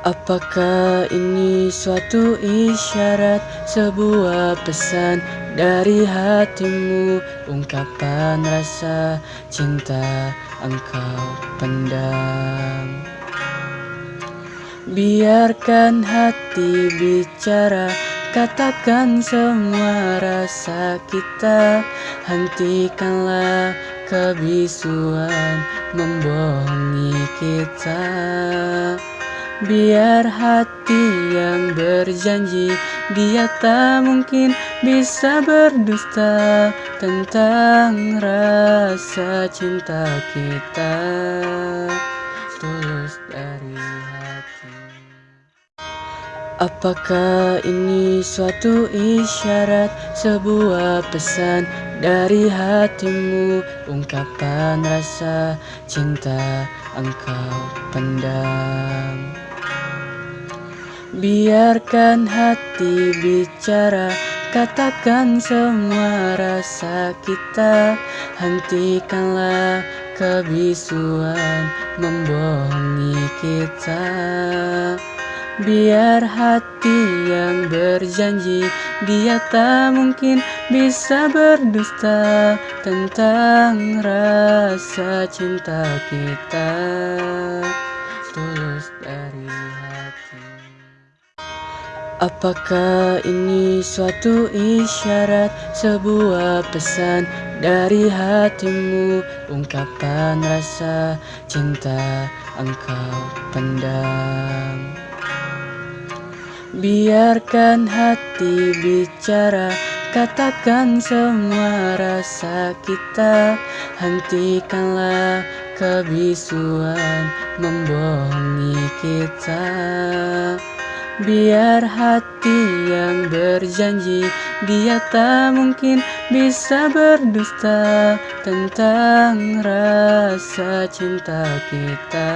Apakah ini suatu isyarat Sebuah pesan dari hatimu? Ungkapan rasa cinta engkau pendam. Biarkan hati bicara Katakan semua rasa kita. Hentikanlah kebisuan membohongi kita Biar hati yang berjanji Dia tak mungkin bisa berdusta Tentang rasa cinta kita. Tulus dari hati. Apakah ini suatu isyarat Sebuah pesan dari hatimu? Ungkapan rasa cinta engkau pendam Biarkan hati bicara Katakan semua rasa kita. Hentikanlah kebisuan membohongi kita. Biar hati yang berjanji Dia tak mungkin bisa berdusta Tentang rasa cinta kita. Tulus dari hati Apakah ini suatu isyarat Sebuah pesan dari hatimu? Ungkapan rasa cinta engkau pendam. Biarkan hati bicara Katakan semua rasa kita. Hentikanlah kebisuan membohongi kita Biar hati yang berjanji Dia tak mungkin bisa berdusta Tentang rasa cinta kita